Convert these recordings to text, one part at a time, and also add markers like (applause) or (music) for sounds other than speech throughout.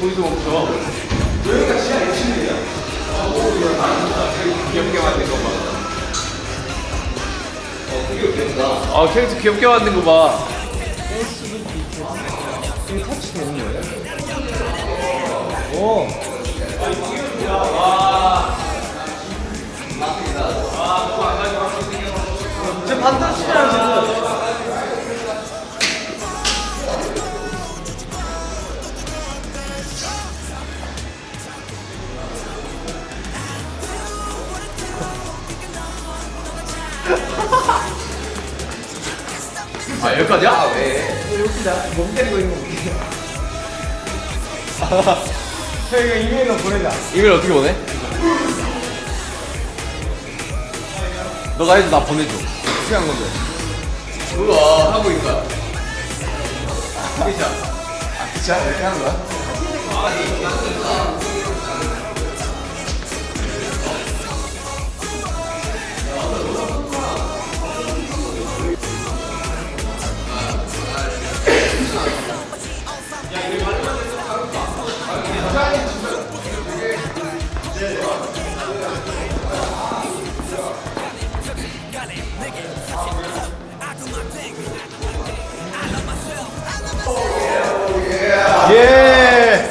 거기서 멈춰 여기가 시야 1층이야 귀엽게 만든 거 봐. 아 캐릭터 귀엽게 만든 거 봐. 오. 제 반터치랑 지금. 아 여기까지야? 왜? 웃기다. 몸 때리고 있는 거 웃기다. (laughs) 저희가 이메일로 보내자. 이메일 어떻게 보내? 너가 해도 나 보내줘. 어떻게 한 건데? 우와 하고 있다. 그쵸? 진짜 이렇게 하는 거야? 예.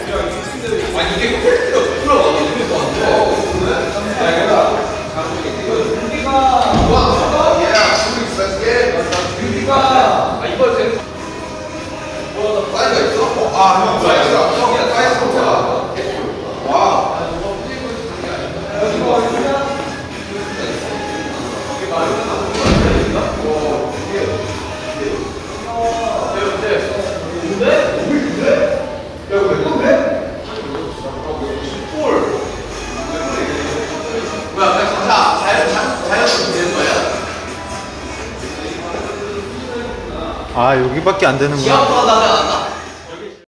뭐야 그냥 진짜 자연 자- 자연스럽게 되는 거 아 여기밖에 안 되는구나.